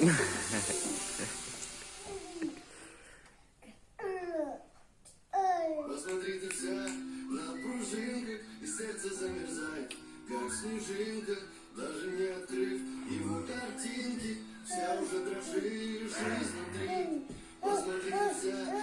Yeah. сердце замерзает, как снежинка, даже не открыв его картинки, вся уже дрожишь изнутри. Посмотри вся